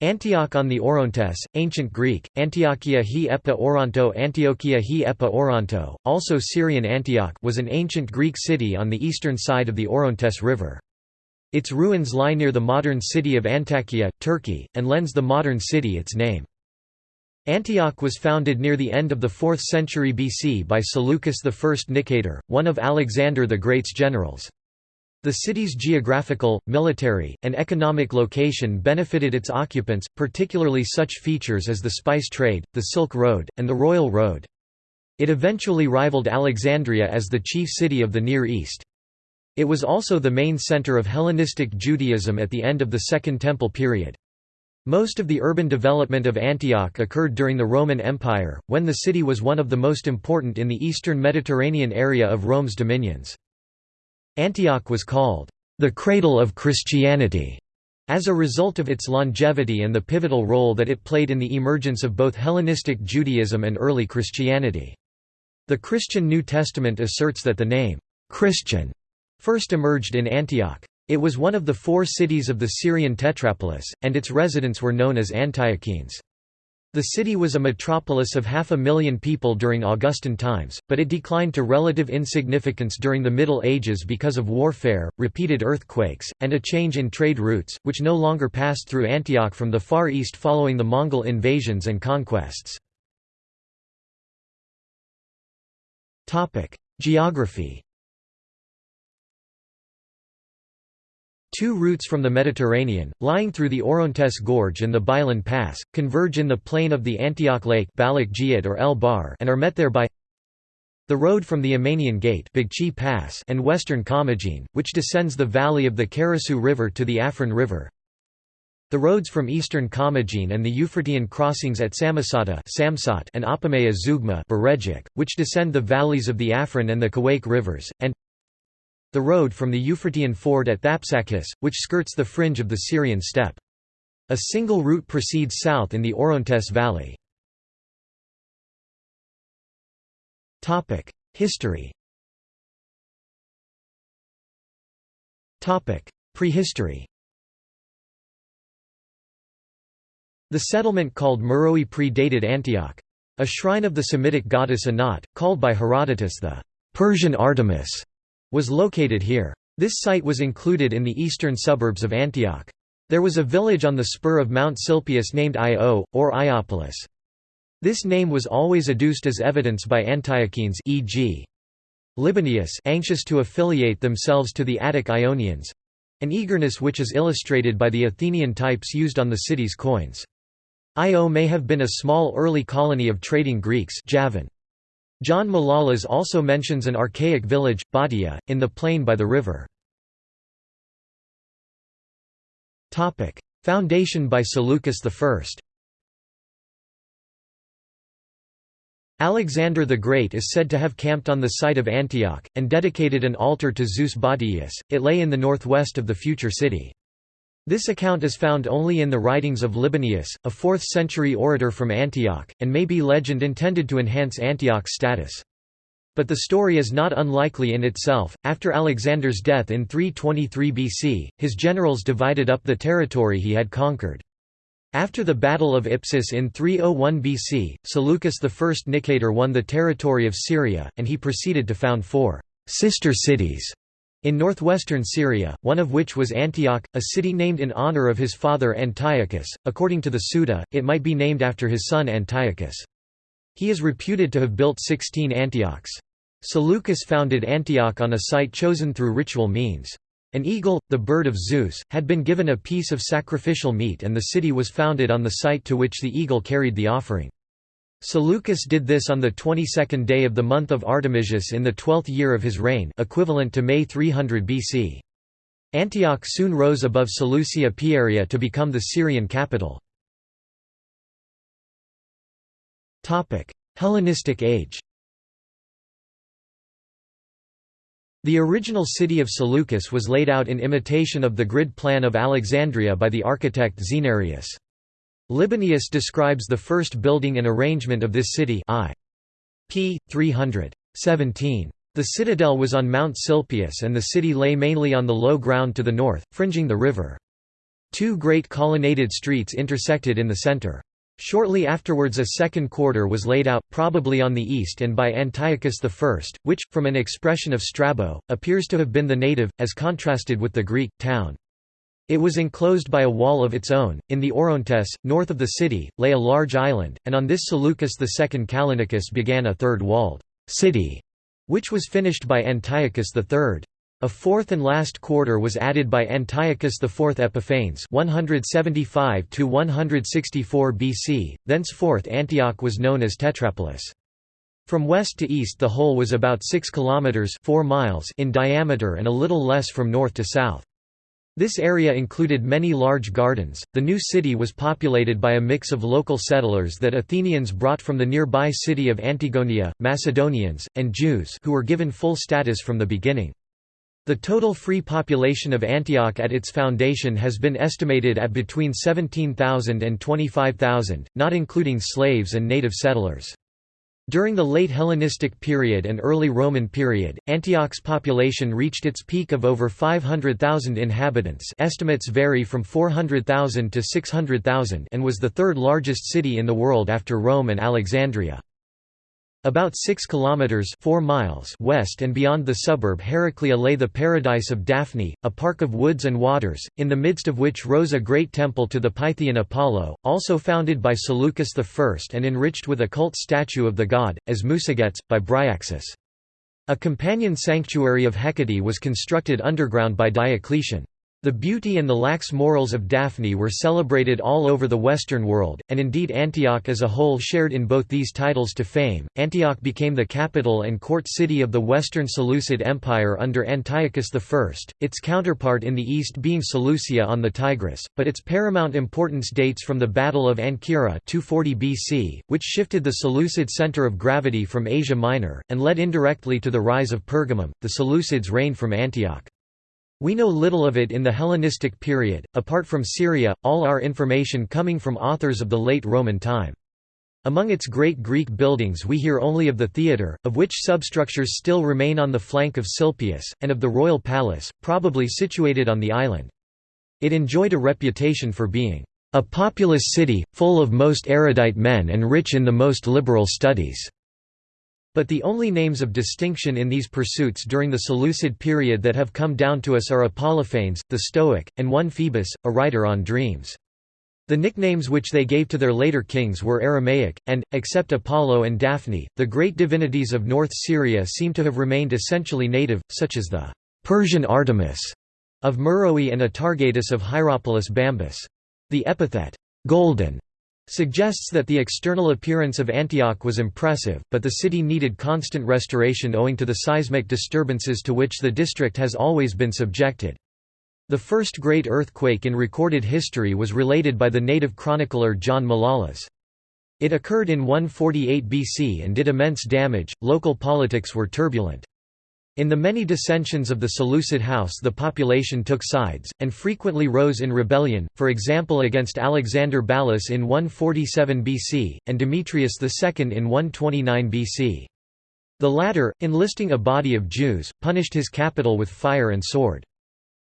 Antioch on the Orontes, Ancient Greek, Antiochia he epa Oronto Antiochia he epa Oronto, also Syrian Antioch was an ancient Greek city on the eastern side of the Orontes River. Its ruins lie near the modern city of Antakya, Turkey, and lends the modern city its name. Antioch was founded near the end of the 4th century BC by Seleucus I Nicator, one of Alexander the Great's generals. The city's geographical, military, and economic location benefited its occupants, particularly such features as the spice trade, the Silk Road, and the Royal Road. It eventually rivaled Alexandria as the chief city of the Near East. It was also the main center of Hellenistic Judaism at the end of the Second Temple period. Most of the urban development of Antioch occurred during the Roman Empire, when the city was one of the most important in the eastern Mediterranean area of Rome's dominions. Antioch was called, "...the cradle of Christianity", as a result of its longevity and the pivotal role that it played in the emergence of both Hellenistic Judaism and early Christianity. The Christian New Testament asserts that the name, "'Christian' first emerged in Antioch. It was one of the four cities of the Syrian Tetrapolis, and its residents were known as Antiochenes. The city was a metropolis of half a million people during Augustan times, but it declined to relative insignificance during the Middle Ages because of warfare, repeated earthquakes, and a change in trade routes, which no longer passed through Antioch from the Far East following the Mongol invasions and conquests. Geography Two routes from the Mediterranean, lying through the Orontes Gorge and the Bailan Pass, converge in the plain of the Antioch Lake or El Bar and are met there by the road from the Amanian Gate Pass and western Commagene, which descends the valley of the Karasu River to the Afrin River. The roads from eastern Commagene and the Euphratean crossings at Samosata and Apamea Zeugma which descend the valleys of the Afrin and the Kawake rivers, and the road from the Euphratean ford at Thapsacus, which skirts the fringe of the Syrian steppe. A single route proceeds south in the Orontes Valley. History Prehistory The settlement called Meroe predated Antioch. A shrine of the Semitic goddess Anat, called by Herodotus the Persian Artemis, was located here. This site was included in the eastern suburbs of Antioch. There was a village on the spur of Mount Silpius named Io, or Iopolis. This name was always adduced as evidence by Antiochenes e.g. Libanius anxious to affiliate themselves to the Attic Ionians—an eagerness which is illustrated by the Athenian types used on the city's coins. Io may have been a small early colony of trading Greeks Javan. John Malalas also mentions an archaic village, Badia, in the plain by the river. Foundation by Seleucus I Alexander the Great is said to have camped on the site of Antioch, and dedicated an altar to Zeus Badius, it lay in the northwest of the future city. This account is found only in the writings of Libanius, a 4th-century orator from Antioch, and may be legend intended to enhance Antioch's status. But the story is not unlikely in itself. After Alexander's death in 323 BC, his generals divided up the territory he had conquered. After the Battle of Ipsus in 301 BC, Seleucus I Nicator won the territory of Syria, and he proceeded to found four sister cities in northwestern Syria, one of which was Antioch, a city named in honor of his father Antiochus, according to the Suda, it might be named after his son Antiochus. He is reputed to have built 16 Antiochs. Seleucus founded Antioch on a site chosen through ritual means. An eagle, the bird of Zeus, had been given a piece of sacrificial meat and the city was founded on the site to which the eagle carried the offering. Seleucus did this on the 22nd day of the month of Artemisius in the twelfth year of his reign equivalent to May 300 BC. Antioch soon rose above Seleucia Pieria to become the Syrian capital. Hellenistic age The original city of Seleucus was laid out in imitation of the grid plan of Alexandria by the architect Xenarius. Libanius describes the first building and arrangement of this city I. p. 317. The citadel was on Mount Silpius and the city lay mainly on the low ground to the north, fringing the river. Two great colonnaded streets intersected in the center. Shortly afterwards a second quarter was laid out, probably on the east and by Antiochus I, which, from an expression of Strabo, appears to have been the native, as contrasted with the Greek, town. It was enclosed by a wall of its own. In the Orontes, north of the city, lay a large island, and on this Seleucus II Callinicus began a third walled city, which was finished by Antiochus III. A fourth and last quarter was added by Antiochus IV Epiphanes 175–164 BC, thenceforth Antioch was known as Tetrapolis. From west to east the whole was about 6 kilometers 4 miles in diameter and a little less from north to south. This area included many large gardens. The new city was populated by a mix of local settlers that Athenians brought from the nearby city of Antigonia, Macedonians, and Jews who were given full status from the beginning. The total free population of Antioch at its foundation has been estimated at between 17,000 and 25,000, not including slaves and native settlers. During the late Hellenistic period and early Roman period, Antioch's population reached its peak of over 500,000 inhabitants estimates vary from 400,000 to 600,000 and was the third largest city in the world after Rome and Alexandria. About 6 kilometers 4 miles west and beyond the suburb Heraclea lay the paradise of Daphne, a park of woods and waters, in the midst of which rose a great temple to the Pythian Apollo, also founded by Seleucus I and enriched with a cult statue of the god, as Musagetes, by Bryaxis. A companion sanctuary of Hecate was constructed underground by Diocletian. The beauty and the lax morals of Daphne were celebrated all over the Western world, and indeed Antioch as a whole shared in both these titles to fame. Antioch became the capital and court city of the Western Seleucid Empire under Antiochus I, its counterpart in the east being Seleucia on the Tigris, but its paramount importance dates from the Battle of Ancyra 240 BC, which shifted the Seleucid center of gravity from Asia Minor, and led indirectly to the rise of Pergamum. The Seleucids reigned from Antioch. We know little of it in the Hellenistic period, apart from Syria, all our information coming from authors of the late Roman time. Among its great Greek buildings we hear only of the theatre, of which substructures still remain on the flank of Silpius, and of the royal palace, probably situated on the island. It enjoyed a reputation for being a populous city, full of most erudite men and rich in the most liberal studies. But the only names of distinction in these pursuits during the Seleucid period that have come down to us are Apollophanes, the Stoic, and one Phoebus, a writer on dreams. The nicknames which they gave to their later kings were Aramaic, and, except Apollo and Daphne, the great divinities of North Syria seem to have remained essentially native, such as the Persian Artemis of Meroe and Atargatis of Hierapolis Bambus. The epithet, golden, suggests that the external appearance of Antioch was impressive, but the city needed constant restoration owing to the seismic disturbances to which the district has always been subjected. The first great earthquake in recorded history was related by the native chronicler John Malalas. It occurred in 148 BC and did immense damage. Local politics were turbulent. In the many dissensions of the Seleucid house the population took sides, and frequently rose in rebellion, for example against Alexander Ballas in 147 BC, and Demetrius II in 129 BC. The latter, enlisting a body of Jews, punished his capital with fire and sword.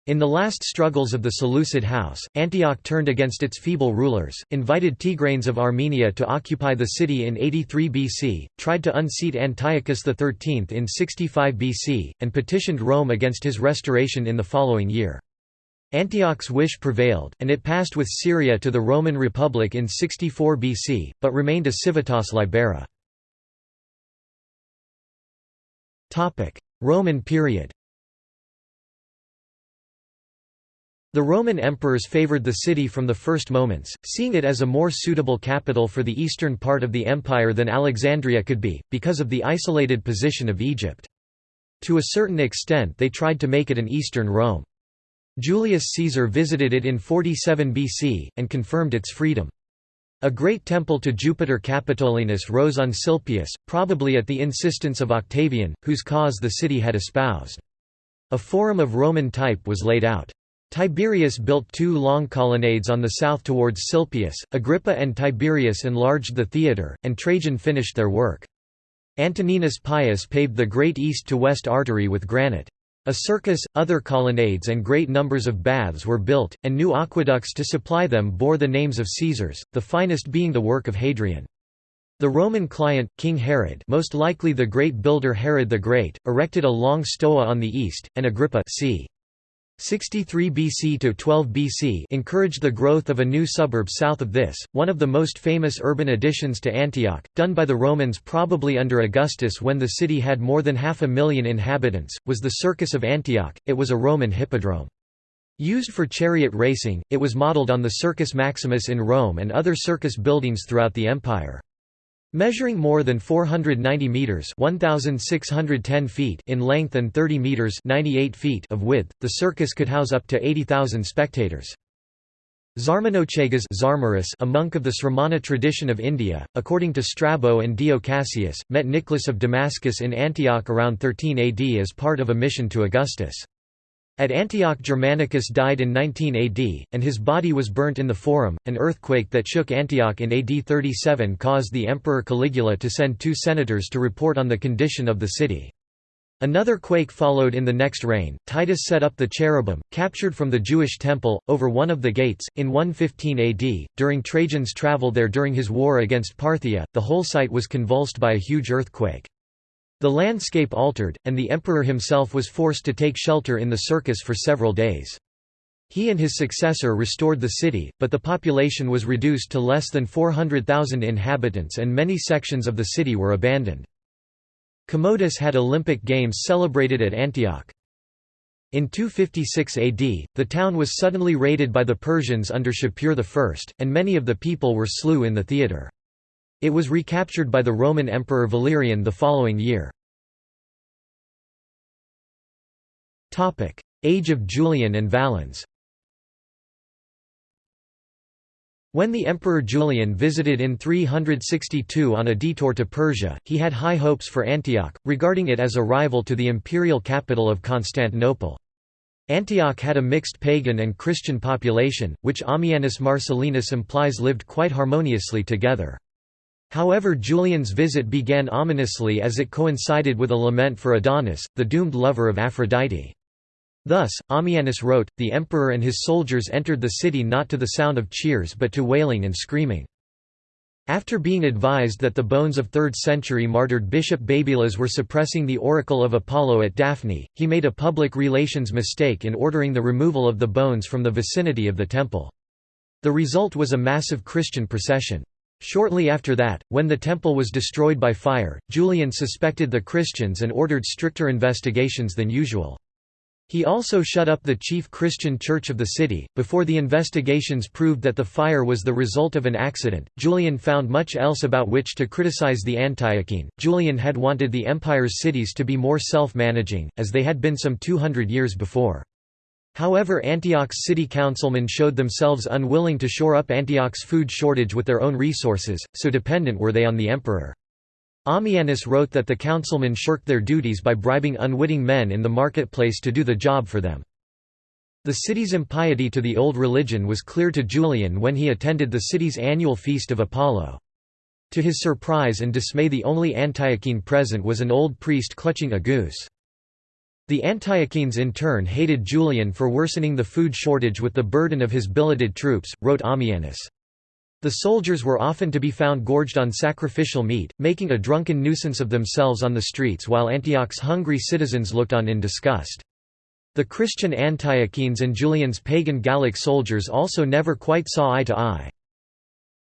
In the last struggles of the Seleucid house, Antioch turned against its feeble rulers, invited Tigranes of Armenia to occupy the city in 83 BC, tried to unseat Antiochus XIII in 65 BC, and petitioned Rome against his restoration in the following year. Antioch's wish prevailed, and it passed with Syria to the Roman Republic in 64 BC, but remained a civitas libera. Roman period The Roman emperors favored the city from the first moments, seeing it as a more suitable capital for the eastern part of the empire than Alexandria could be, because of the isolated position of Egypt. To a certain extent they tried to make it an eastern Rome. Julius Caesar visited it in 47 BC, and confirmed its freedom. A great temple to Jupiter Capitolinus rose on Silpius, probably at the insistence of Octavian, whose cause the city had espoused. A forum of Roman type was laid out. Tiberius built two long colonnades on the south towards Silpius, Agrippa and Tiberius enlarged the theatre, and Trajan finished their work. Antoninus Pius paved the great east-to-west artery with granite. A circus, other colonnades and great numbers of baths were built, and new aqueducts to supply them bore the names of Caesars, the finest being the work of Hadrian. The Roman client, King Herod most likely the great builder Herod the Great, erected a long stoa on the east, and Agrippa c. 63 BC to 12 BC encouraged the growth of a new suburb south of this, one of the most famous urban additions to Antioch, done by the Romans probably under Augustus when the city had more than half a million inhabitants, was the Circus of Antioch, it was a Roman hippodrome. Used for chariot racing, it was modeled on the Circus Maximus in Rome and other circus buildings throughout the empire. Measuring more than 490 meters (1610 feet) in length and 30 meters (98 feet) of width, the circus could house up to 80,000 spectators. Zarmanochagas Zarmarus, a monk of the Sramana tradition of India, according to Strabo and Dio Cassius, met Nicholas of Damascus in Antioch around 13 AD as part of a mission to Augustus. At Antioch Germanicus died in 19 AD, and his body was burnt in the Forum. An earthquake that shook Antioch in AD 37 caused the Emperor Caligula to send two senators to report on the condition of the city. Another quake followed in the next reign. Titus set up the cherubim, captured from the Jewish temple, over one of the gates, in 115 AD. During Trajan's travel there during his war against Parthia, the whole site was convulsed by a huge earthquake. The landscape altered, and the emperor himself was forced to take shelter in the circus for several days. He and his successor restored the city, but the population was reduced to less than 400,000 inhabitants and many sections of the city were abandoned. Commodus had Olympic Games celebrated at Antioch. In 256 AD, the town was suddenly raided by the Persians under Shapur I, and many of the people were slew in the theatre. It was recaptured by the Roman Emperor Valerian the following year. Age of Julian and Valens When the Emperor Julian visited in 362 on a detour to Persia, he had high hopes for Antioch, regarding it as a rival to the imperial capital of Constantinople. Antioch had a mixed pagan and Christian population, which Ammianus Marcellinus implies lived quite harmoniously together. However Julian's visit began ominously as it coincided with a lament for Adonis, the doomed lover of Aphrodite. Thus, Ammianus wrote, the emperor and his soldiers entered the city not to the sound of cheers but to wailing and screaming. After being advised that the bones of 3rd century martyred Bishop Babylas were suppressing the oracle of Apollo at Daphne, he made a public relations mistake in ordering the removal of the bones from the vicinity of the temple. The result was a massive Christian procession. Shortly after that, when the temple was destroyed by fire, Julian suspected the Christians and ordered stricter investigations than usual. He also shut up the chief Christian church of the city. Before the investigations proved that the fire was the result of an accident, Julian found much else about which to criticize the Antiochene. Julian had wanted the empire's cities to be more self managing, as they had been some 200 years before. However Antioch's city councilmen showed themselves unwilling to shore up Antioch's food shortage with their own resources, so dependent were they on the emperor. Ammianus wrote that the councilmen shirked their duties by bribing unwitting men in the marketplace to do the job for them. The city's impiety to the old religion was clear to Julian when he attended the city's annual feast of Apollo. To his surprise and dismay the only Antiochene present was an old priest clutching a goose. The Antiochenes in turn hated Julian for worsening the food shortage with the burden of his billeted troops, wrote Ammianus. The soldiers were often to be found gorged on sacrificial meat, making a drunken nuisance of themselves on the streets while Antioch's hungry citizens looked on in disgust. The Christian Antiochenes and Julian's pagan Gallic soldiers also never quite saw eye to eye.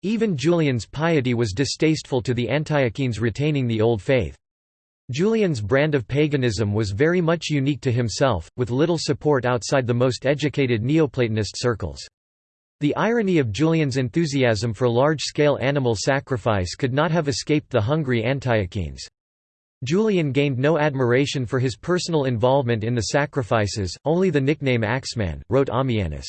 Even Julian's piety was distasteful to the Antiochenes retaining the old faith. Julian's brand of paganism was very much unique to himself, with little support outside the most educated Neoplatonist circles. The irony of Julian's enthusiasm for large-scale animal sacrifice could not have escaped the hungry Antiochenes. Julian gained no admiration for his personal involvement in the sacrifices, only the nickname Axeman, wrote Ammianus.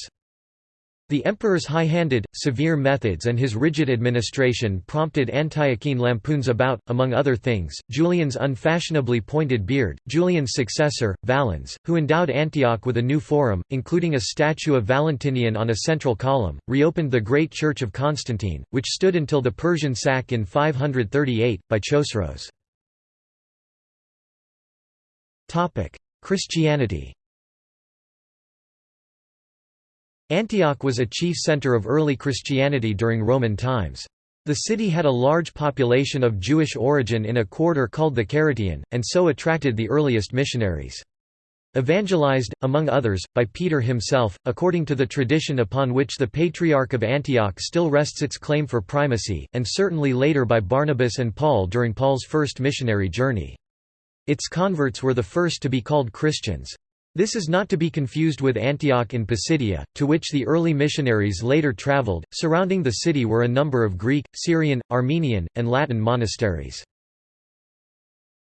The emperor's high-handed, severe methods and his rigid administration prompted Antiochene lampoons about, among other things, Julian's unfashionably pointed beard. Julian's successor, Valens, who endowed Antioch with a new forum, including a statue of Valentinian on a central column, reopened the great church of Constantine, which stood until the Persian sack in 538, by Chosroes. Christianity Antioch was a chief center of early Christianity during Roman times. The city had a large population of Jewish origin in a quarter called the Caratian, and so attracted the earliest missionaries. Evangelized, among others, by Peter himself, according to the tradition upon which the Patriarch of Antioch still rests its claim for primacy, and certainly later by Barnabas and Paul during Paul's first missionary journey. Its converts were the first to be called Christians. This is not to be confused with Antioch in Pisidia, to which the early missionaries later traveled. Surrounding the city were a number of Greek, Syrian, Armenian, and Latin monasteries.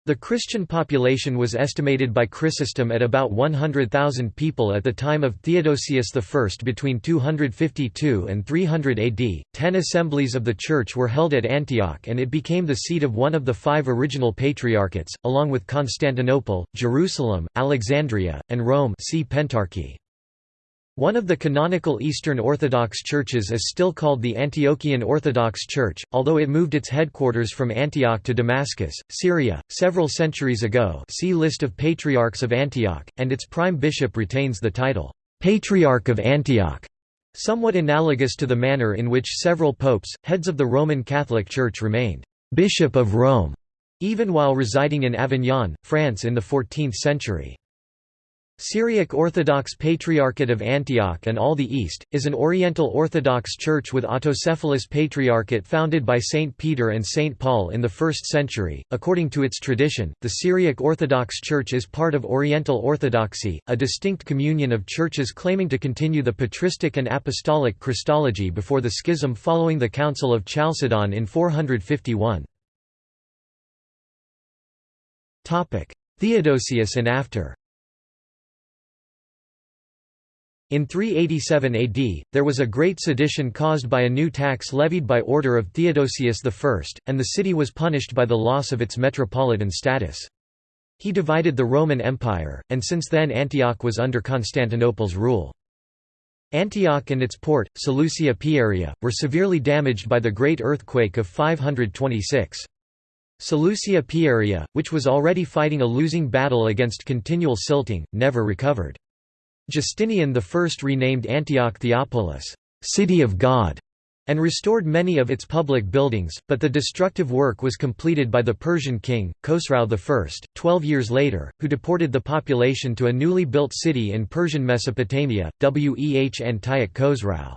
The Christian population was estimated by Chrysostom at about 100,000 people at the time of Theodosius I. Between 252 and 300 AD, ten assemblies of the Church were held at Antioch and it became the seat of one of the five original patriarchates, along with Constantinople, Jerusalem, Alexandria, and Rome see Pentarchy. One of the canonical Eastern Orthodox churches is still called the Antiochian Orthodox Church, although it moved its headquarters from Antioch to Damascus, Syria, several centuries ago see List of Patriarchs of Antioch, and its prime bishop retains the title, "'Patriarch of Antioch' somewhat analogous to the manner in which several popes, heads of the Roman Catholic Church remained "'Bishop of Rome' even while residing in Avignon, France in the 14th century. Syriac Orthodox Patriarchate of Antioch and all the East, is an Oriental Orthodox church with autocephalous patriarchate founded by Saint Peter and Saint Paul in the 1st century. According to its tradition, the Syriac Orthodox Church is part of Oriental Orthodoxy, a distinct communion of churches claiming to continue the patristic and apostolic Christology before the schism following the Council of Chalcedon in 451. Theodosius and after In 387 AD, there was a great sedition caused by a new tax levied by order of Theodosius I, and the city was punished by the loss of its metropolitan status. He divided the Roman Empire, and since then Antioch was under Constantinople's rule. Antioch and its port, Seleucia Pieria, were severely damaged by the great earthquake of 526. Seleucia Pieria, which was already fighting a losing battle against continual silting, never recovered. Justinian I renamed Antioch Theopolis, City of God, and restored many of its public buildings, but the destructive work was completed by the Persian king, Khosrau I, twelve years later, who deported the population to a newly built city in Persian Mesopotamia, Weh Antioch Khosrau.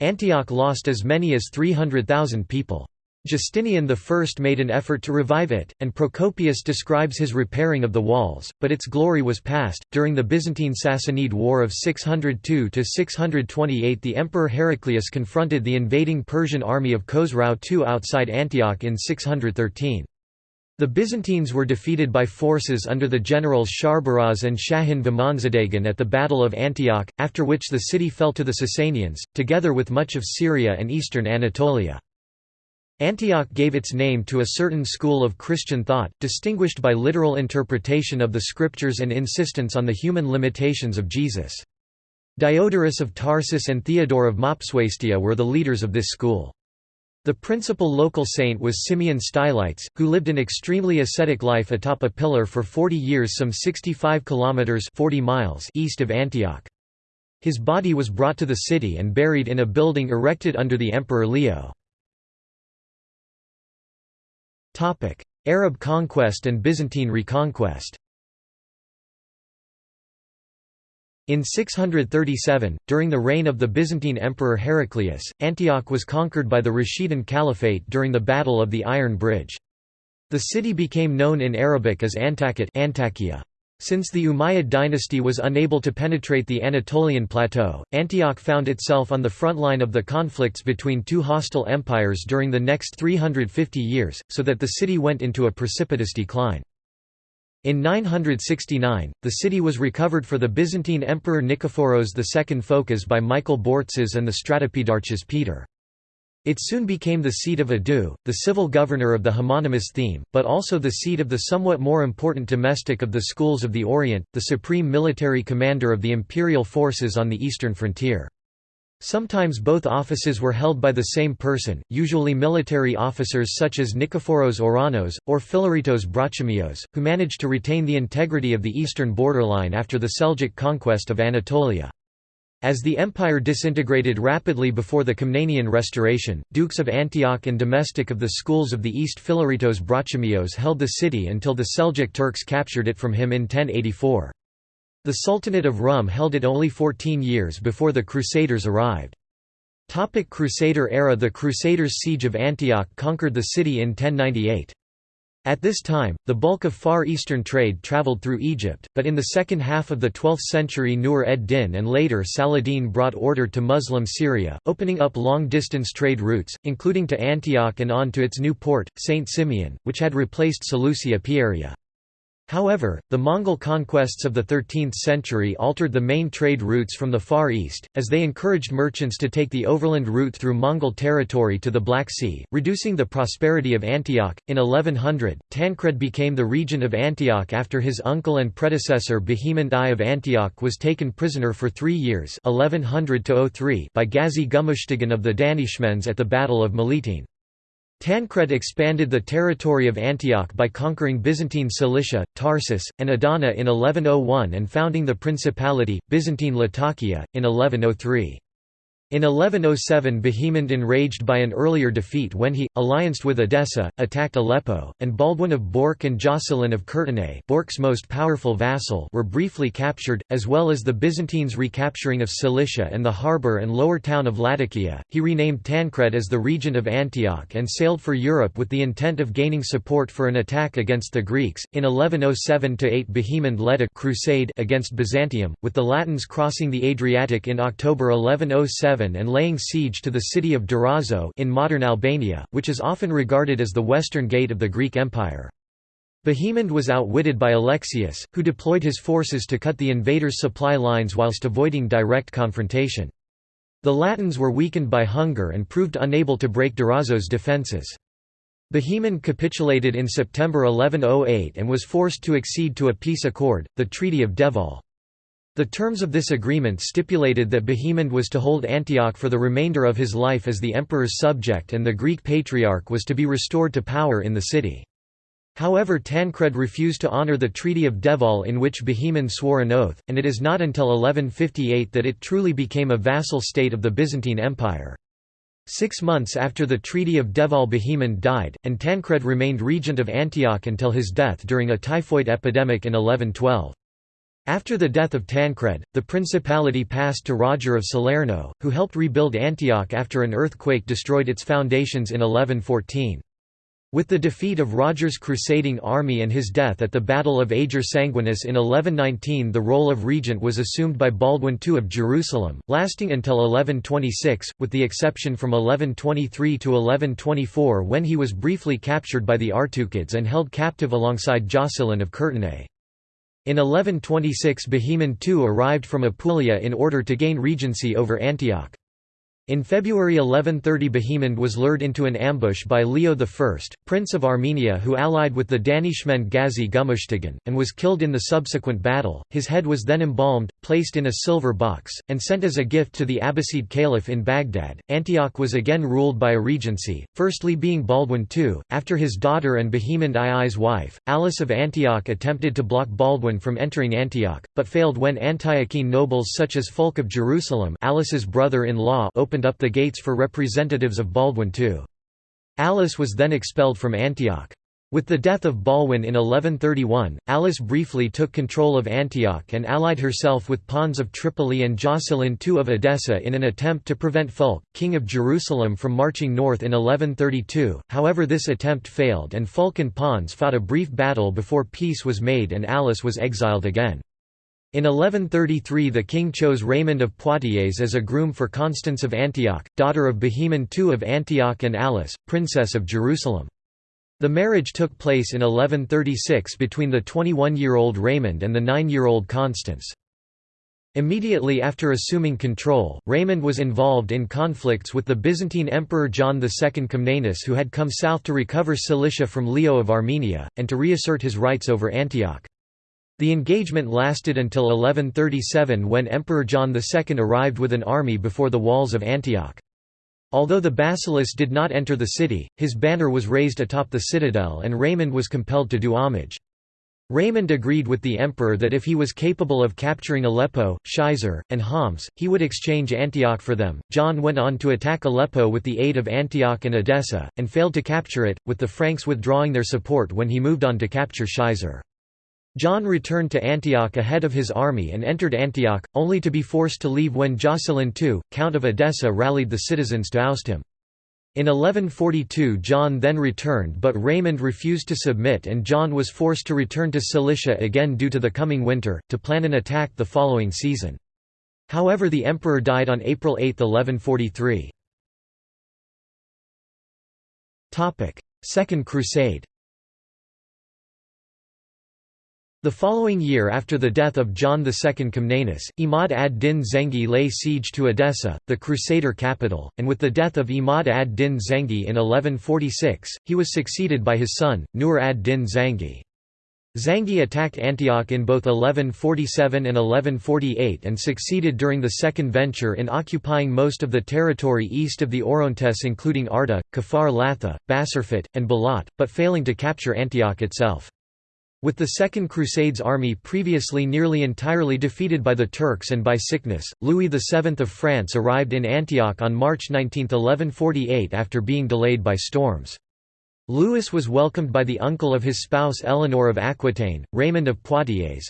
Antioch lost as many as 300,000 people. Justinian I made an effort to revive it, and Procopius describes his repairing of the walls, but its glory was past. During the Byzantine Sassanid War of 602 to 628, the Emperor Heraclius confronted the invading Persian army of Khosrau II outside Antioch in 613. The Byzantines were defeated by forces under the generals Sharbaraz and Shahin Vimanzadegan at the Battle of Antioch, after which the city fell to the Sasanians, together with much of Syria and eastern Anatolia. Antioch gave its name to a certain school of Christian thought, distinguished by literal interpretation of the scriptures and insistence on the human limitations of Jesus. Diodorus of Tarsus and Theodore of Mopsuestia were the leaders of this school. The principal local saint was Simeon Stylites, who lived an extremely ascetic life atop a pillar for 40 years some 65 kilometers 40 miles east of Antioch. His body was brought to the city and buried in a building erected under the Emperor Leo. Arab conquest and Byzantine reconquest In 637, during the reign of the Byzantine Emperor Heraclius, Antioch was conquered by the Rashidun Caliphate during the Battle of the Iron Bridge. The city became known in Arabic as Antakit Antakya. Since the Umayyad dynasty was unable to penetrate the Anatolian plateau, Antioch found itself on the front line of the conflicts between two hostile empires during the next 350 years, so that the city went into a precipitous decline. In 969, the city was recovered for the Byzantine Emperor Nikephoros II Phocas by Michael Bortzes and the Stratopedarchs Peter. It soon became the seat of Adu, the civil governor of the homonymous theme, but also the seat of the somewhat more important domestic of the schools of the Orient, the supreme military commander of the imperial forces on the eastern frontier. Sometimes both offices were held by the same person, usually military officers such as Nikephoros Ouranos, or Philaritos Brachimios, who managed to retain the integrity of the eastern borderline after the Seljuk conquest of Anatolia. As the empire disintegrated rapidly before the Komnenian restoration, dukes of Antioch and domestic of the schools of the East Philaritos Brachimios held the city until the Seljuk Turks captured it from him in 1084. The Sultanate of Rum held it only 14 years before the Crusaders arrived. Topic Crusader era The Crusaders' siege of Antioch conquered the city in 1098. At this time, the bulk of Far Eastern trade travelled through Egypt, but in the second half of the 12th century Nur ed-Din and later Saladin brought order to Muslim Syria, opening up long-distance trade routes, including to Antioch and on to its new port, St. Simeon, which had replaced Seleucia Pieria. However, the Mongol conquests of the 13th century altered the main trade routes from the Far East, as they encouraged merchants to take the overland route through Mongol territory to the Black Sea, reducing the prosperity of Antioch. In 1100, Tancred became the regent of Antioch after his uncle and predecessor Bohemond I of Antioch was taken prisoner for three years 1100 by Gazi Gumushtigan of the Danishmends at the Battle of Melitene. Tancred expanded the territory of Antioch by conquering Byzantine Cilicia, Tarsus, and Adana in 1101 and founding the Principality, Byzantine Latakia, in 1103. In 1107 Bohemond enraged by an earlier defeat when he, allianced with Edessa, attacked Aleppo, and Baldwin of Bourcq and Jocelyn of Courtenay Bourcq's most powerful vassal were briefly captured, as well as the Byzantines' recapturing of Cilicia and the harbour and lower town of Latakia. He renamed Tancred as the regent of Antioch and sailed for Europe with the intent of gaining support for an attack against the Greeks. In 1107–8 Bohemond led a crusade against Byzantium, with the Latins crossing the Adriatic in October 1107 and laying siege to the city of Durazzo in modern Albania, which is often regarded as the western gate of the Greek Empire. Bohemond was outwitted by Alexius, who deployed his forces to cut the invaders' supply lines whilst avoiding direct confrontation. The Latins were weakened by hunger and proved unable to break Durazzo's defences. Bohemond capitulated in September 1108 and was forced to accede to a peace accord, the Treaty of Devol. The terms of this agreement stipulated that Bohemond was to hold Antioch for the remainder of his life as the emperor's subject and the Greek patriarch was to be restored to power in the city. However Tancred refused to honour the Treaty of Devol in which Bohemond swore an oath, and it is not until 1158 that it truly became a vassal state of the Byzantine Empire. Six months after the Treaty of Devol Bohemond died, and Tancred remained regent of Antioch until his death during a typhoid epidemic in 1112. After the death of Tancred, the principality passed to Roger of Salerno, who helped rebuild Antioch after an earthquake destroyed its foundations in 1114. With the defeat of Roger's crusading army and his death at the Battle of Ager Sanguinus in 1119 the role of regent was assumed by Baldwin II of Jerusalem, lasting until 1126, with the exception from 1123 to 1124 when he was briefly captured by the Artuqids and held captive alongside Jocelyn of Courtenay. In 1126 Bohemond II arrived from Apulia in order to gain regency over Antioch. In February 1130 Bohemond was lured into an ambush by Leo I, Prince of Armenia who allied with the Danishmend Ghazi Gumushtigan, and was killed in the subsequent battle. His head was then embalmed, placed in a silver box, and sent as a gift to the Abbasid Caliph in Baghdad. Antioch was again ruled by a regency, firstly being Baldwin II, after his daughter and Bohemond II's wife, Alice of Antioch attempted to block Baldwin from entering Antioch, but failed when Antiochene nobles such as Fulk of Jerusalem Alice's brother-in-law opened up the gates for representatives of Baldwin II. Alice was then expelled from Antioch. With the death of Baldwin in 1131, Alice briefly took control of Antioch and allied herself with Pons of Tripoli and Jocelyn II of Edessa in an attempt to prevent Fulk, king of Jerusalem from marching north in 1132, however this attempt failed and Fulk and Pons fought a brief battle before peace was made and Alice was exiled again. In 1133 the king chose Raymond of Poitiers as a groom for Constance of Antioch, daughter of Bohemond II of Antioch and Alice, princess of Jerusalem. The marriage took place in 1136 between the 21-year-old Raymond and the 9-year-old Constance. Immediately after assuming control, Raymond was involved in conflicts with the Byzantine Emperor John II Comnenus who had come south to recover Cilicia from Leo of Armenia, and to reassert his rights over Antioch. The engagement lasted until 1137 when Emperor John II arrived with an army before the walls of Antioch. Although the basileus did not enter the city, his banner was raised atop the citadel and Raymond was compelled to do homage. Raymond agreed with the emperor that if he was capable of capturing Aleppo, Shaizar, and Homs, he would exchange Antioch for them. John went on to attack Aleppo with the aid of Antioch and Edessa, and failed to capture it, with the Franks withdrawing their support when he moved on to capture Shaizar. John returned to Antioch ahead of his army and entered Antioch, only to be forced to leave when Jocelyn II, Count of Edessa rallied the citizens to oust him. In 1142 John then returned but Raymond refused to submit and John was forced to return to Cilicia again due to the coming winter, to plan an attack the following season. However the emperor died on April 8, 1143. Second Crusade The following year after the death of John II Comnenus, Imad ad-Din Zengi lay siege to Edessa, the Crusader capital, and with the death of Imad ad-Din Zengi in 1146, he was succeeded by his son, Nur ad-Din Zengi. Zangi attacked Antioch in both 1147 and 1148 and succeeded during the second venture in occupying most of the territory east of the Orontes including Arta, Kafar Latha, Basarfit, and Balat, but failing to capture Antioch itself. With the Second Crusade's army previously nearly entirely defeated by the Turks and by sickness, Louis VII of France arrived in Antioch on March 19, 1148 after being delayed by storms. Louis was welcomed by the uncle of his spouse Eleanor of Aquitaine, Raymond of Poitiers.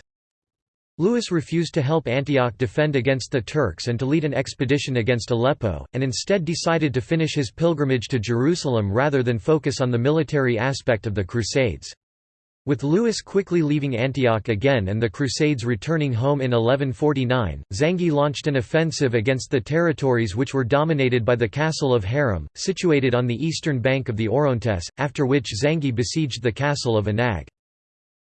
Louis refused to help Antioch defend against the Turks and to lead an expedition against Aleppo, and instead decided to finish his pilgrimage to Jerusalem rather than focus on the military aspect of the Crusades. With Louis quickly leaving Antioch again and the Crusades returning home in 1149, Zangi launched an offensive against the territories which were dominated by the castle of Haram, situated on the eastern bank of the Orontes, after which Zangi besieged the castle of Anag.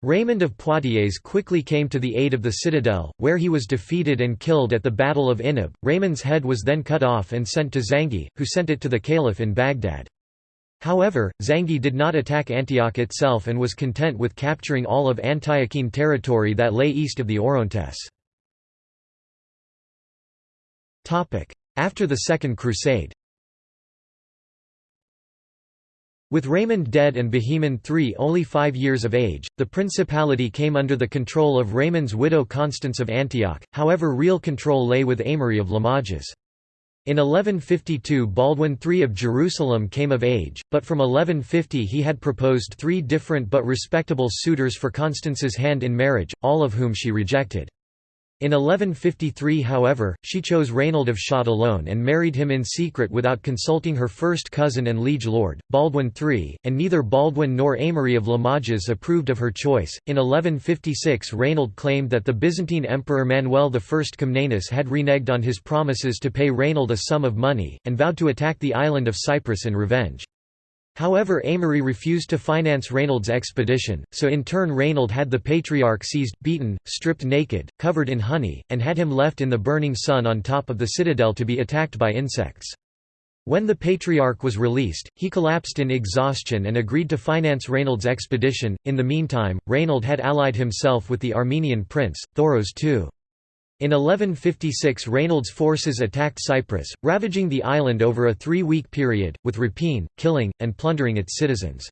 Raymond of Poitiers quickly came to the aid of the citadel, where he was defeated and killed at the Battle of Inab. Raymond's head was then cut off and sent to Zangi, who sent it to the caliph in Baghdad. However, Zangi did not attack Antioch itself and was content with capturing all of Antiochene territory that lay east of the Orontes. After the Second Crusade With Raymond dead and Bohemond III only five years of age, the principality came under the control of Raymond's widow Constance of Antioch, however real control lay with Amory of Limoges. In 1152 Baldwin III of Jerusalem came of age, but from 1150 he had proposed three different but respectable suitors for Constance's hand in marriage, all of whom she rejected. In 1153 however, she chose Raynald of Châtillon and married him in secret without consulting her first cousin and liege lord, Baldwin III, and neither Baldwin nor Amory of Limoges approved of her choice. In 1156 Raynald claimed that the Byzantine Emperor Manuel I Comnenus had reneged on his promises to pay Raynald a sum of money, and vowed to attack the island of Cyprus in revenge. However Amory refused to finance Raynald's expedition, so in turn Raynald had the patriarch seized, beaten, stripped naked, covered in honey, and had him left in the burning sun on top of the citadel to be attacked by insects. When the patriarch was released, he collapsed in exhaustion and agreed to finance Raynald's expedition. In the meantime, Raynald had allied himself with the Armenian prince, Thoros II. In 1156 Raynald's forces attacked Cyprus, ravaging the island over a three-week period, with rapine, killing, and plundering its citizens.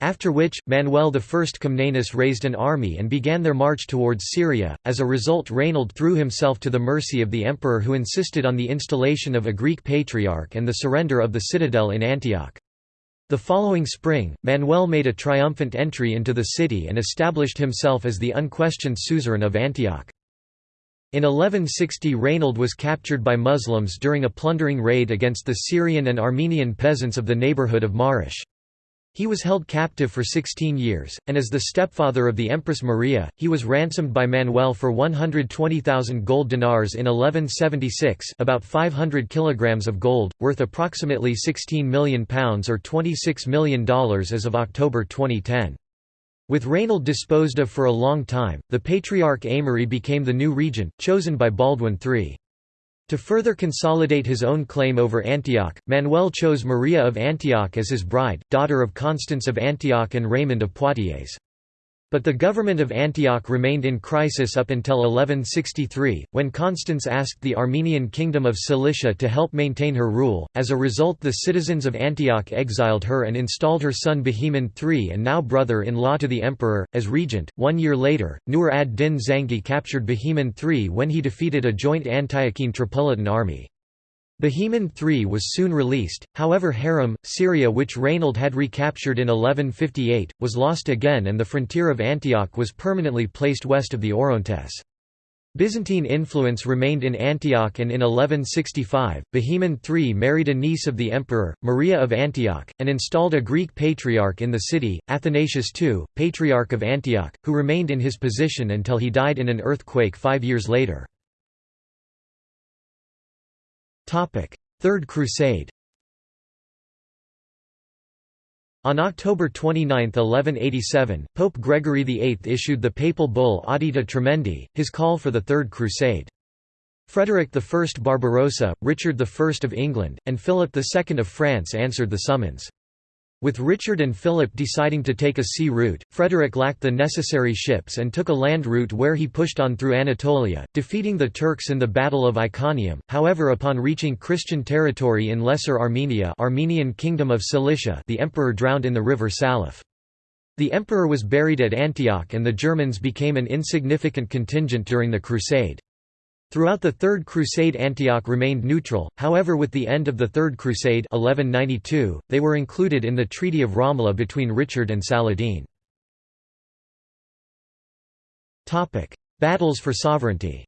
After which, Manuel I Comnenus raised an army and began their march towards Syria. As a result, Raynald threw himself to the mercy of the emperor who insisted on the installation of a Greek patriarch and the surrender of the citadel in Antioch. The following spring, Manuel made a triumphant entry into the city and established himself as the unquestioned suzerain of Antioch. In 1160 Raynald was captured by Muslims during a plundering raid against the Syrian and Armenian peasants of the neighborhood of Marish. He was held captive for 16 years, and as the stepfather of the Empress Maria, he was ransomed by Manuel for 120,000 gold dinars in 1176 about 500 kilograms of gold, worth approximately £16 million or $26 million as of October 2010. With Raynald disposed of for a long time, the Patriarch Aymery became the new regent, chosen by Baldwin III. To further consolidate his own claim over Antioch, Manuel chose Maria of Antioch as his bride, daughter of Constance of Antioch and Raymond of Poitiers. But the government of Antioch remained in crisis up until 1163, when Constance asked the Armenian kingdom of Cilicia to help maintain her rule. As a result, the citizens of Antioch exiled her and installed her son Bohemond III and now brother in law to the emperor, as regent. One year later, Nur ad Din Zangi captured Bohemond III when he defeated a joint Antiochene Tripolitan army. Bohemond III was soon released, however Haram, Syria which Rainald had recaptured in 1158, was lost again and the frontier of Antioch was permanently placed west of the Orontes. Byzantine influence remained in Antioch and in 1165, Bohemond III married a niece of the emperor, Maria of Antioch, and installed a Greek patriarch in the city, Athanasius II, Patriarch of Antioch, who remained in his position until he died in an earthquake five years later. Third Crusade On October 29, 1187, Pope Gregory VIII issued the papal bull Audita Tremendi, his call for the Third Crusade. Frederick I Barbarossa, Richard I of England, and Philip II of France answered the summons. With Richard and Philip deciding to take a sea route, Frederick lacked the necessary ships and took a land route where he pushed on through Anatolia, defeating the Turks in the Battle of Iconium. However upon reaching Christian territory in Lesser Armenia Armenian Kingdom of Cilicia the emperor drowned in the river Saleph. The emperor was buried at Antioch and the Germans became an insignificant contingent during the crusade. Throughout the Third Crusade Antioch remained neutral, however with the end of the Third Crusade 1192, they were included in the Treaty of Ramla between Richard and Saladin. Battles for sovereignty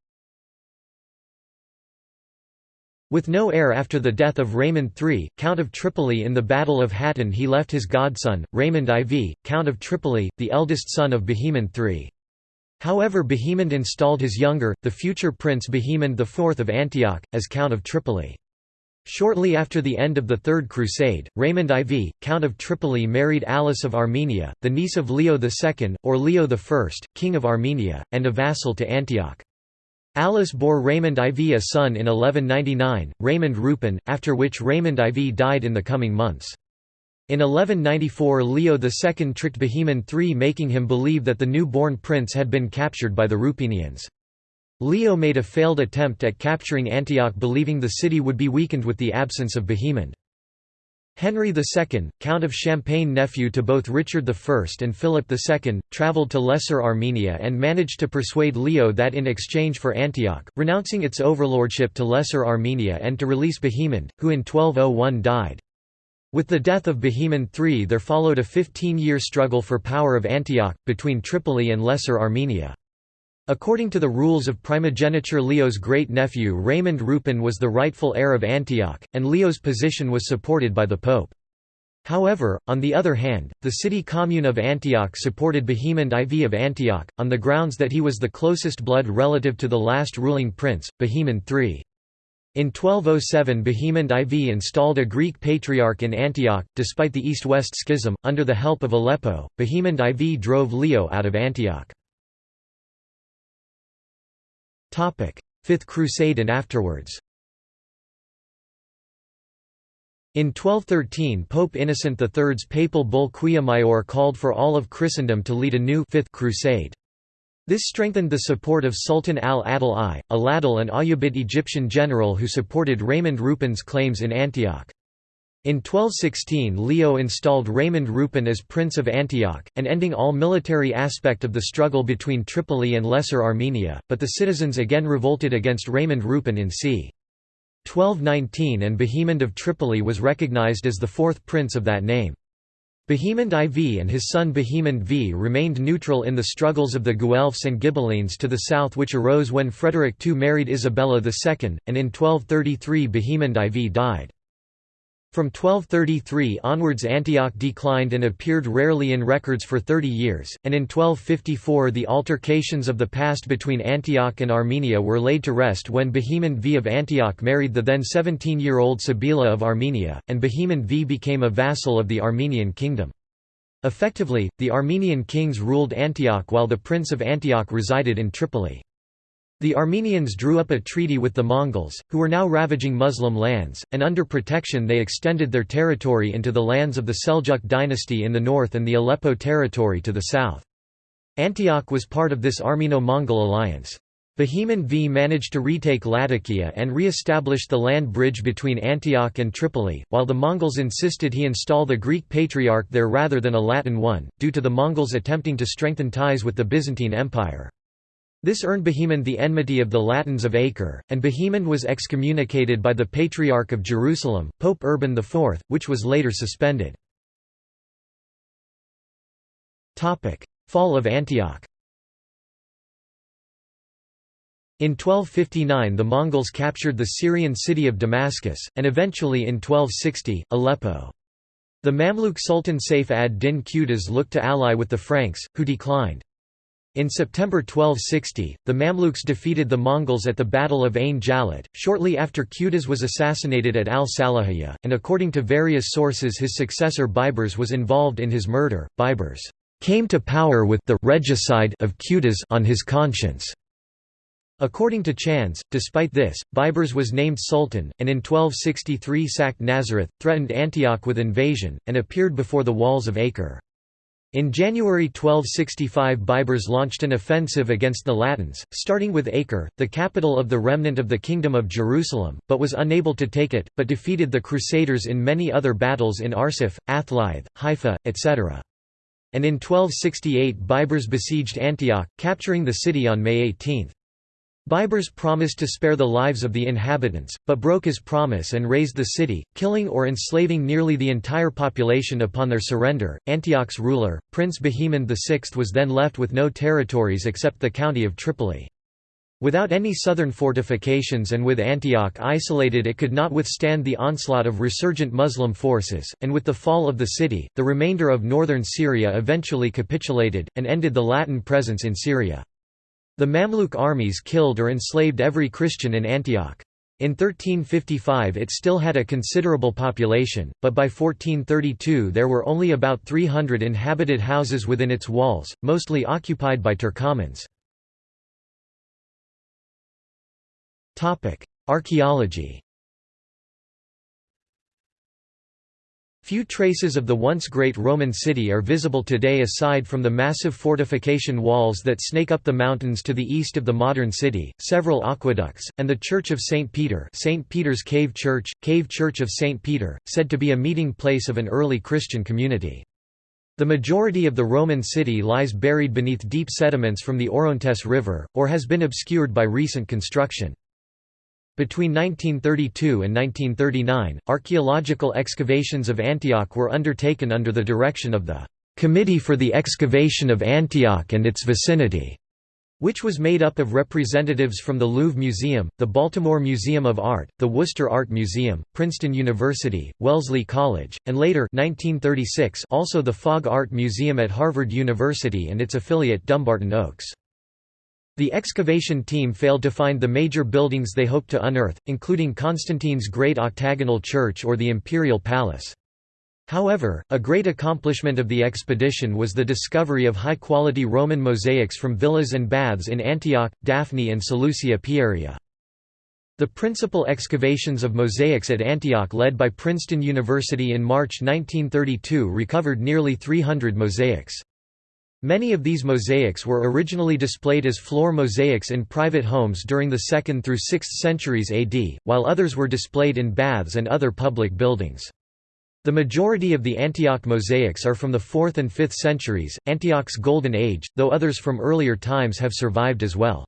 With no heir after the death of Raymond III, Count of Tripoli in the Battle of Hattin he left his godson, Raymond IV, Count of Tripoli, the eldest son of Bohemond III. However Bohemond installed his younger, the future Prince Bohemond IV of Antioch, as Count of Tripoli. Shortly after the end of the Third Crusade, Raymond IV, Count of Tripoli married Alice of Armenia, the niece of Leo II, or Leo I, King of Armenia, and a vassal to Antioch. Alice bore Raymond IV a son in 1199, Raymond Roupen, after which Raymond IV died in the coming months. In 1194 Leo II tricked Bohemond III making him believe that the new-born prince had been captured by the Rupinians. Leo made a failed attempt at capturing Antioch believing the city would be weakened with the absence of Bohemond. Henry II, Count of Champagne nephew to both Richard I and Philip II, travelled to Lesser Armenia and managed to persuade Leo that in exchange for Antioch, renouncing its overlordship to Lesser Armenia and to release Bohemond, who in 1201 died. With the death of Bohemond III there followed a 15-year struggle for power of Antioch, between Tripoli and Lesser Armenia. According to the rules of primogeniture Leo's great-nephew Raymond Roupen was the rightful heir of Antioch, and Leo's position was supported by the Pope. However, on the other hand, the city commune of Antioch supported Bohemond IV of Antioch, on the grounds that he was the closest blood relative to the last ruling prince, Bohemond III. In 1207 Bohemond IV installed a Greek patriarch in Antioch, despite the East-West schism, under the help of Aleppo, Bohemond IV drove Leo out of Antioch. Fifth Crusade and afterwards In 1213 Pope Innocent III's papal bull Quia Maior called for all of Christendom to lead a new Fifth Crusade. This strengthened the support of Sultan al-Adil I, a Ladil and Ayyubid Egyptian general who supported Raymond Roupen's claims in Antioch. In 1216 Leo installed Raymond Roupen as Prince of Antioch, and ending all military aspect of the struggle between Tripoli and Lesser Armenia, but the citizens again revolted against Raymond Roupen in c. 1219 and Bohemond of Tripoli was recognized as the fourth prince of that name. Bohemond IV and his son Bohemond V remained neutral in the struggles of the Guelphs and Ghibellines to the south which arose when Frederick II married Isabella II, and in 1233 Bohemond IV died. From 1233 onwards Antioch declined and appeared rarely in records for 30 years, and in 1254 the altercations of the past between Antioch and Armenia were laid to rest when Bohemond V of Antioch married the then 17-year-old Sibylla of Armenia, and Bohemond V became a vassal of the Armenian kingdom. Effectively, the Armenian kings ruled Antioch while the Prince of Antioch resided in Tripoli. The Armenians drew up a treaty with the Mongols, who were now ravaging Muslim lands, and under protection they extended their territory into the lands of the Seljuk dynasty in the north and the Aleppo territory to the south. Antioch was part of this Armeno-Mongol alliance. Bohemond V managed to retake Latakia and re-established the land bridge between Antioch and Tripoli, while the Mongols insisted he install the Greek patriarch there rather than a Latin one, due to the Mongols attempting to strengthen ties with the Byzantine Empire. This earned Bohemond the enmity of the Latins of Acre, and Bohemond was excommunicated by the Patriarch of Jerusalem, Pope Urban IV, which was later suspended. Fall of Antioch In 1259 the Mongols captured the Syrian city of Damascus, and eventually in 1260, Aleppo. The Mamluk Sultan Saif ad-Din Qutuz looked to ally with the Franks, who declined. In September 1260, the Mamluks defeated the Mongols at the Battle of Ain Jalut, shortly after Qutuz was assassinated at al-Salahiyah, and according to various sources his successor Baibars was involved in his murder. Baibars came to power with the regicide of Qutuz on his conscience. According to Chands, despite this, Baibars was named sultan, and in 1263 sacked Nazareth, threatened Antioch with invasion, and appeared before the walls of Acre. In January 1265 Baibars launched an offensive against the Latins, starting with Acre, the capital of the remnant of the Kingdom of Jerusalem, but was unable to take it, but defeated the Crusaders in many other battles in Arsuf, Athlith, Haifa, etc. And in 1268 Baibars besieged Antioch, capturing the city on May 18. Baibars promised to spare the lives of the inhabitants, but broke his promise and razed the city, killing or enslaving nearly the entire population upon their surrender. Antioch's ruler, Prince Bohemond VI, was then left with no territories except the county of Tripoli. Without any southern fortifications and with Antioch isolated it could not withstand the onslaught of resurgent Muslim forces, and with the fall of the city, the remainder of northern Syria eventually capitulated, and ended the Latin presence in Syria. The Mamluk armies killed or enslaved every Christian in Antioch. In 1355 it still had a considerable population, but by 1432 there were only about 300 inhabited houses within its walls, mostly occupied by Turkomans. Archaeology Few traces of the once great Roman city are visible today aside from the massive fortification walls that snake up the mountains to the east of the modern city, several aqueducts, and the Church of St. Peter St. Peter's Cave Church, Cave Church of St. Peter, said to be a meeting place of an early Christian community. The majority of the Roman city lies buried beneath deep sediments from the Orontes River, or has been obscured by recent construction. Between 1932 and 1939, archaeological excavations of Antioch were undertaken under the direction of the Committee for the Excavation of Antioch and its Vicinity, which was made up of representatives from the Louvre Museum, the Baltimore Museum of Art, the Worcester Art Museum, Princeton University, Wellesley College, and later 1936 also the Fogg Art Museum at Harvard University and its affiliate Dumbarton Oaks. The excavation team failed to find the major buildings they hoped to unearth, including Constantine's Great Octagonal Church or the Imperial Palace. However, a great accomplishment of the expedition was the discovery of high-quality Roman mosaics from villas and baths in Antioch, Daphne and Seleucia Pieria. The principal excavations of mosaics at Antioch led by Princeton University in March 1932 recovered nearly 300 mosaics. Many of these mosaics were originally displayed as floor mosaics in private homes during the 2nd through 6th centuries AD, while others were displayed in baths and other public buildings. The majority of the Antioch mosaics are from the 4th and 5th centuries, Antioch's Golden Age, though others from earlier times have survived as well.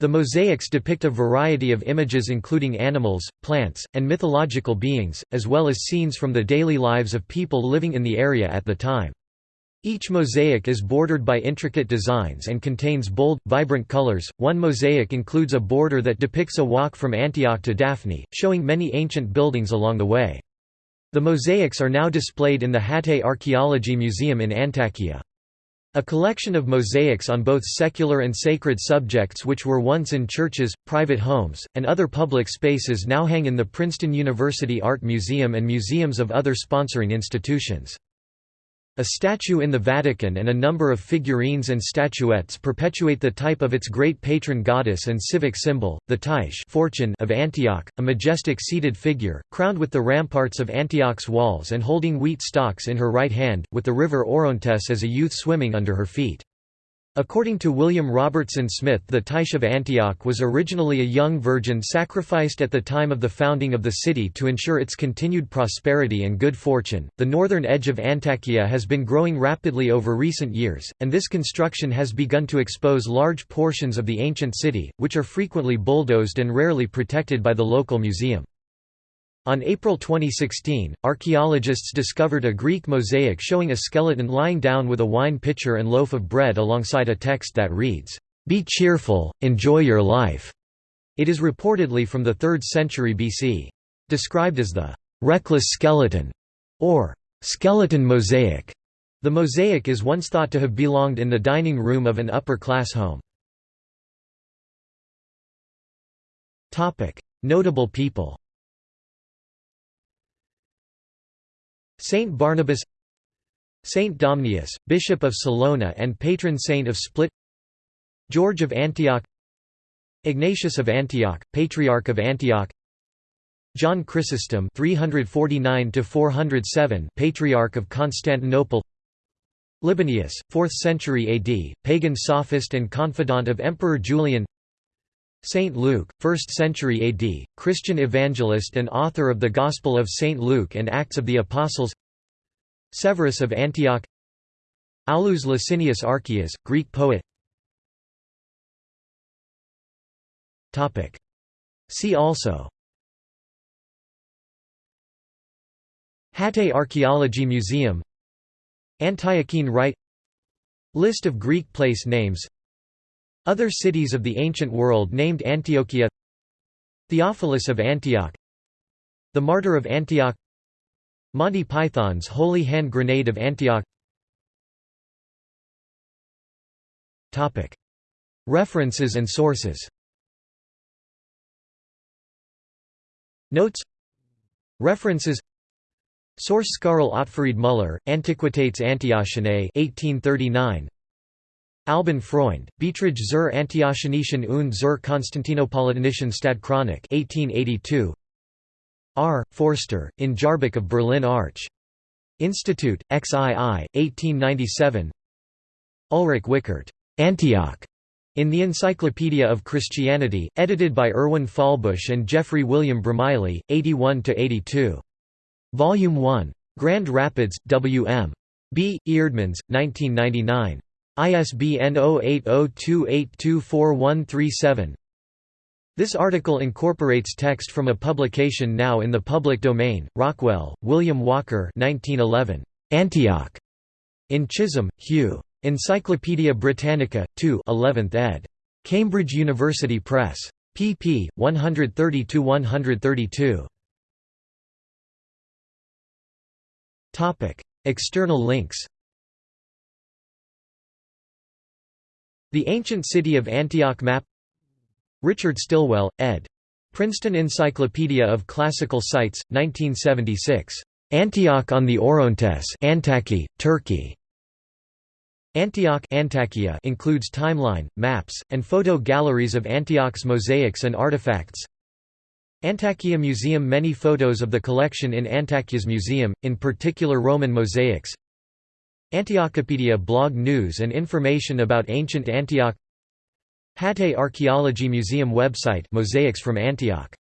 The mosaics depict a variety of images including animals, plants, and mythological beings, as well as scenes from the daily lives of people living in the area at the time. Each mosaic is bordered by intricate designs and contains bold, vibrant colors. One mosaic includes a border that depicts a walk from Antioch to Daphne, showing many ancient buildings along the way. The mosaics are now displayed in the Hatay Archaeology Museum in Antakya. A collection of mosaics on both secular and sacred subjects which were once in churches, private homes, and other public spaces now hang in the Princeton University Art Museum and museums of other sponsoring institutions. A statue in the Vatican and a number of figurines and statuettes perpetuate the type of its great patron goddess and civic symbol, the Tyche fortune of Antioch, a majestic seated figure, crowned with the ramparts of Antioch's walls and holding wheat stalks in her right hand, with the river Orontes as a youth swimming under her feet. According to William Robertson Smith the Tyche of Antioch was originally a young virgin sacrificed at the time of the founding of the city to ensure its continued prosperity and good fortune. The northern edge of Antakya has been growing rapidly over recent years, and this construction has begun to expose large portions of the ancient city, which are frequently bulldozed and rarely protected by the local museum. On April 2016, archaeologists discovered a Greek mosaic showing a skeleton lying down with a wine pitcher and loaf of bread alongside a text that reads, "'Be cheerful, enjoy your life'". It is reportedly from the 3rd century BC. Described as the "'reckless skeleton' or "'skeleton mosaic'", the mosaic is once thought to have belonged in the dining room of an upper-class home. Notable people Saint Barnabas Saint Domnius, Bishop of Salona and patron saint of Split George of Antioch Ignatius of Antioch, Patriarch of Antioch John Chrysostom 349 407 Patriarch of Constantinople Libanius, 4th century AD, pagan sophist and confidant of Emperor Julian Saint Luke, 1st century AD, Christian evangelist and author of the Gospel of Saint Luke and Acts of the Apostles. Severus of Antioch. Aulus Licinius Archias, Greek poet. See also. Hatay Archaeology Museum. Antiochene Rite. List of Greek place names other cities of the ancient world named Antiochia Theophilus of Antioch The Martyr of Antioch Monty Python's Holy Hand Grenade of Antioch. References and sources. Notes. References. Source Skarl Otfried Müller, Antiquitates Antiochianae 1839 Alban Freund, Beiträge zur Antiochenischen und zur Konstantinopolitanischen Stadtchronik 1882. R. Forster, in Jahrbuch of Berlin Arch. Institute, XII, 1897 Ulrich Wiechert, Antioch, in the Encyclopedia of Christianity, edited by Erwin Fahlbusch and Geoffrey William Bromiley, 81–82. Volume 1. Grand Rapids, W. M. B. Eerdmans, 1999. ISBN 0802824137. This article incorporates text from a publication now in the public domain. Rockwell, William Walker, 1911. Antioch. In Chisholm, Hugh. Encyclopædia Britannica, 2, 11th ed. Cambridge University Press. pp. 130–132. External links The Ancient City of Antioch Map Richard Stilwell, ed. Princeton Encyclopedia of Classical Sites, 1976. Antioch on the Orontes Antaki, Turkey. Antioch Antakya includes timeline, maps, and photo galleries of Antioch's mosaics and artifacts. Antakya Museum Many photos of the collection in Antakya's museum, in particular Roman mosaics Antiochopedia blog news and information about ancient Antioch. Hatay Archaeology Museum website Mosaics from Antioch